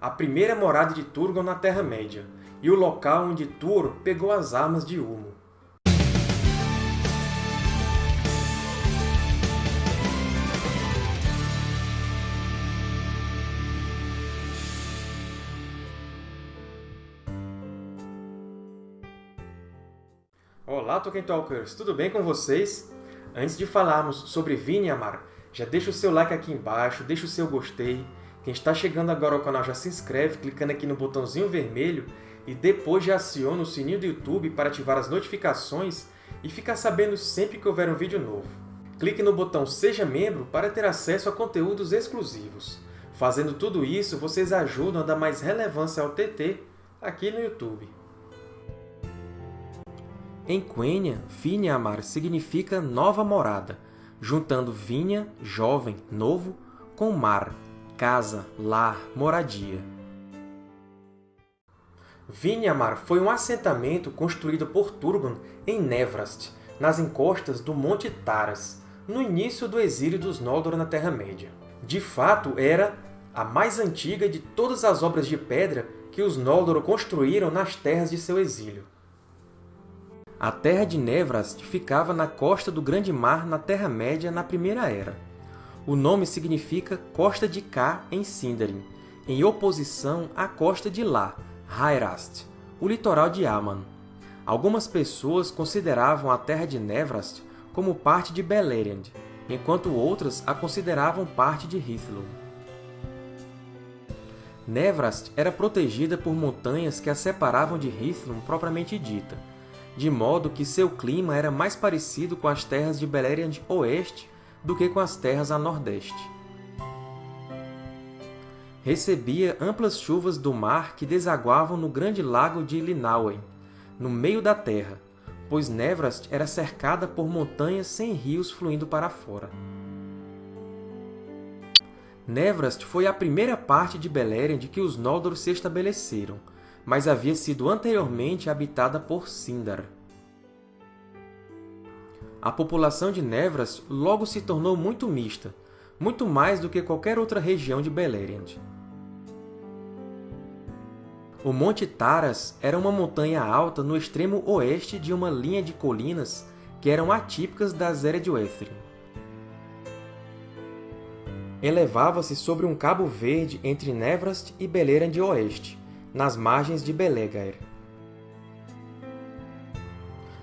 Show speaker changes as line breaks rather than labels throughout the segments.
a primeira morada de Turgon na Terra-média, e o local onde Tuor pegou as armas de Ulmo. Olá, Tolkien Talkers! Tudo bem com vocês? Antes de falarmos sobre Vinyamar, já deixa o seu like aqui embaixo, deixa o seu gostei. Quem está chegando agora ao canal já se inscreve clicando aqui no botãozinho vermelho e depois já aciona o sininho do YouTube para ativar as notificações e ficar sabendo sempre que houver um vídeo novo. Clique no botão Seja Membro para ter acesso a conteúdos exclusivos. Fazendo tudo isso, vocês ajudam a dar mais relevância ao TT aqui no YouTube. Em Quenya, Vinhamar significa nova morada, juntando vinha, jovem, novo, com mar, casa, lar, moradia. Vinhamar foi um assentamento construído por Turgon em Nevrast, nas encostas do Monte Taras, no início do exílio dos Noldor na Terra-média. De fato, era a mais antiga de todas as obras de pedra que os Noldor construíram nas terras de seu exílio. A terra de Nevrast ficava na costa do Grande Mar na Terra-média na Primeira Era. O nome significa Costa de Cá em Sindarin, em oposição à costa de Lá, Hairast, o litoral de Aman. Algumas pessoas consideravam a terra de Nevrast como parte de Beleriand, enquanto outras a consideravam parte de Hithlum. Nevrast era protegida por montanhas que a separavam de Hithlum propriamente dita, de modo que seu clima era mais parecido com as terras de Beleriand Oeste do que com as terras a nordeste. Recebia amplas chuvas do mar que desaguavam no grande lago de Linauen, no meio da terra, pois Nevrast era cercada por montanhas sem rios fluindo para fora. Nevrast foi a primeira parte de Beleriand que os Noldor se estabeleceram, mas havia sido anteriormente habitada por Sindar. A população de Nevras logo se tornou muito mista, muito mais do que qualquer outra região de Beleriand. O Monte Taras era uma montanha alta no extremo oeste de uma linha de colinas que eram atípicas das Eredwethin. Elevava-se sobre um cabo verde entre Nevrast e Beleriand Oeste, nas margens de Belegaer.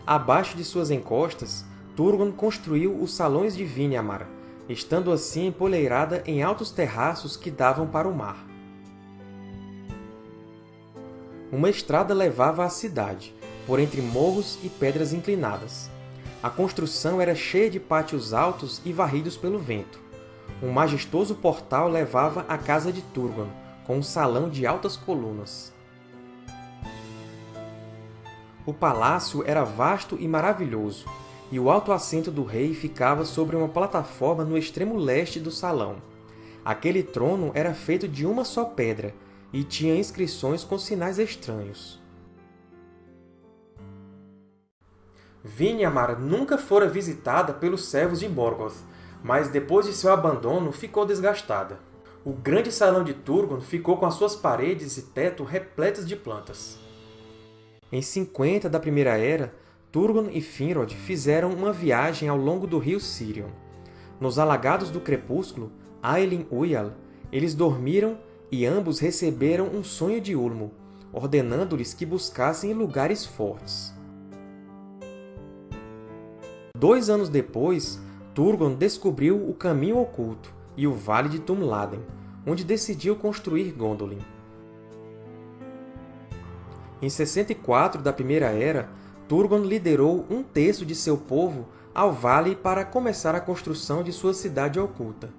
Abaixo de suas encostas, Turgon construiu os Salões de Vinyamar, estando assim empoleirada em altos terraços que davam para o mar. Uma estrada levava à cidade, por entre morros e pedras inclinadas. A construção era cheia de pátios altos e varridos pelo vento. Um majestoso portal levava à casa de Turgon, com um salão de altas colunas. O palácio era vasto e maravilhoso, e o alto assento do rei ficava sobre uma plataforma no extremo leste do salão. Aquele trono era feito de uma só pedra e tinha inscrições com sinais estranhos. Vinyamar nunca fora visitada pelos servos de Morgoth, mas depois de seu abandono ficou desgastada o grande salão de Turgon ficou com as suas paredes e teto repletas de plantas. Em 50 da Primeira Era, Turgon e Finrod fizeram uma viagem ao longo do rio Sirion. Nos alagados do crepúsculo, Ailin Uyal, eles dormiram e ambos receberam um sonho de Ulmo, ordenando-lhes que buscassem lugares fortes. Dois anos depois, Turgon descobriu o Caminho Oculto, e o Vale de Tumladen, onde decidiu construir Gondolin. Em 64 da Primeira Era, Turgon liderou um terço de seu povo ao vale para começar a construção de sua cidade oculta.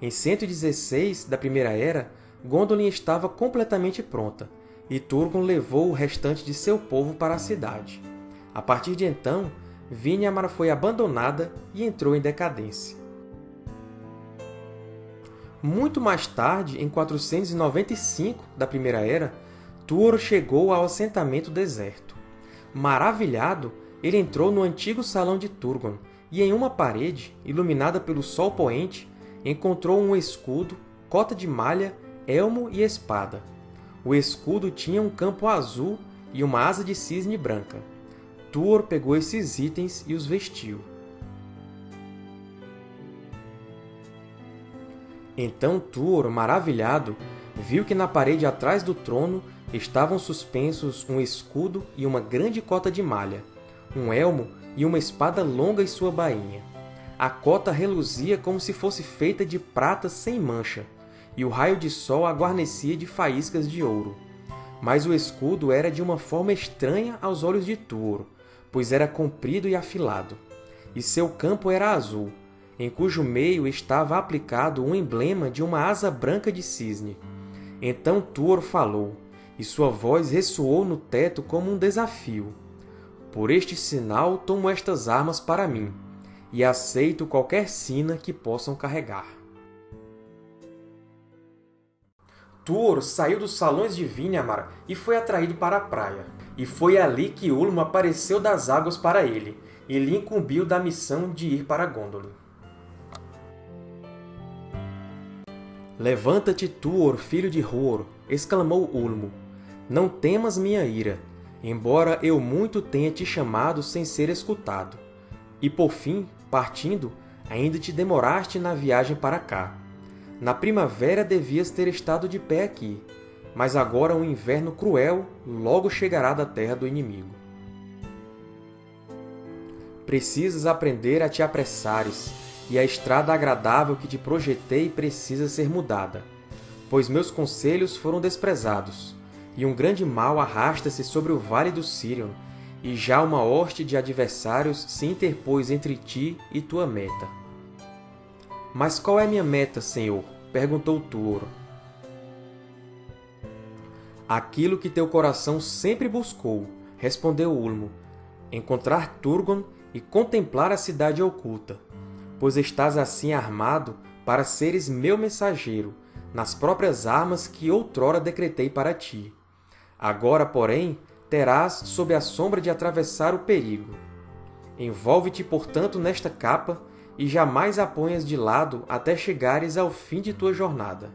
Em 116 da Primeira Era, Gondolin estava completamente pronta, e Turgon levou o restante de seu povo para a cidade. A partir de então, Vinyamar foi abandonada e entrou em decadência. Muito mais tarde, em 495 da Primeira Era, Tuor chegou ao assentamento deserto. Maravilhado, ele entrou no antigo salão de Turgon e, em uma parede, iluminada pelo sol poente, encontrou um escudo, cota de malha elmo e espada. O escudo tinha um campo azul e uma asa de cisne branca. Tuor pegou esses itens e os vestiu. Então Tuor, maravilhado, viu que na parede atrás do trono estavam suspensos um escudo e uma grande cota de malha, um elmo e uma espada longa em sua bainha. A cota reluzia como se fosse feita de prata sem mancha, e o raio de sol a guarnecia de faíscas de ouro. Mas o escudo era de uma forma estranha aos olhos de Tuor, pois era comprido e afilado, e seu campo era azul, em cujo meio estava aplicado um emblema de uma asa branca de cisne. Então Tuor falou, e sua voz ressoou no teto como um desafio. Por este sinal tomo estas armas para mim, e aceito qualquer sina que possam carregar. Tuor saiu dos salões de Vinyamar e foi atraído para a praia. E foi ali que Ulmo apareceu das águas para ele, e lhe incumbiu da missão de ir para Gondolin. Levanta-te, Tuor, filho de Huor, exclamou Ulmo. Não temas minha ira, embora eu muito tenha te chamado sem ser escutado. E, por fim, partindo, ainda te demoraste na viagem para cá. Na primavera devias ter estado de pé aqui, mas agora um inverno cruel logo chegará da terra do inimigo. Precisas aprender a te apressares, e a estrada agradável que te projetei precisa ser mudada, pois meus conselhos foram desprezados, e um grande mal arrasta-se sobre o vale do Sirion, e já uma hoste de adversários se interpôs entre ti e tua meta. Mas qual é minha meta, Senhor? perguntou Tuor. Aquilo que teu coração sempre buscou, respondeu Ulmo, encontrar Turgon e contemplar a cidade oculta, pois estás assim armado para seres meu mensageiro, nas próprias armas que outrora decretei para ti. Agora, porém, terás sob a sombra de atravessar o perigo. Envolve-te, portanto, nesta capa e jamais a ponhas de lado até chegares ao fim de tua jornada.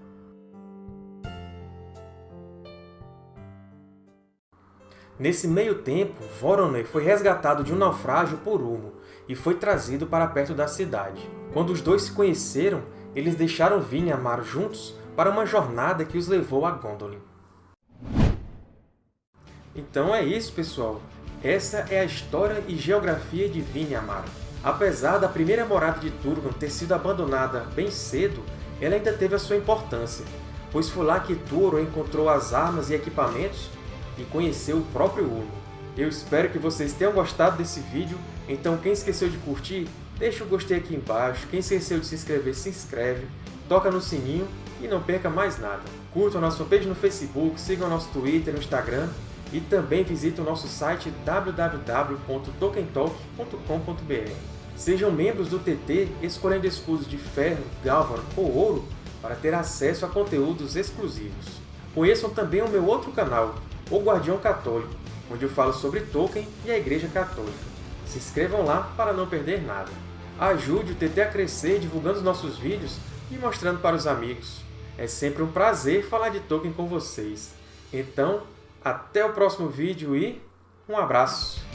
Nesse meio tempo, Voroner foi resgatado de um naufrágio por Ulmo e foi trazido para perto da cidade. Quando os dois se conheceram, eles deixaram Vinyamar juntos para uma jornada que os levou a Gondolin. Então é isso, pessoal! Essa é a história e geografia de Vinyamar. Apesar da primeira morada de Turgon ter sido abandonada bem cedo, ela ainda teve a sua importância, pois foi lá que Turo encontrou as armas e equipamentos e conheceu o próprio Ulmo. Eu espero que vocês tenham gostado desse vídeo, então quem esqueceu de curtir, deixa o gostei aqui embaixo, quem esqueceu de se inscrever, se inscreve, toca no sininho e não perca mais nada. Curtam a nossa fanpage no Facebook, sigam nosso Twitter e Instagram e também visite o nosso site www.tokentalk.com.br. Sejam membros do TT escolhendo escudos de ferro, galvan ou ouro para ter acesso a conteúdos exclusivos. Conheçam também o meu outro canal, O Guardião Católico, onde eu falo sobre Tolkien e a Igreja Católica. Se inscrevam lá para não perder nada. Ajude o TT a crescer divulgando os nossos vídeos e mostrando para os amigos. É sempre um prazer falar de Tolkien com vocês. Então, até o próximo vídeo e um abraço!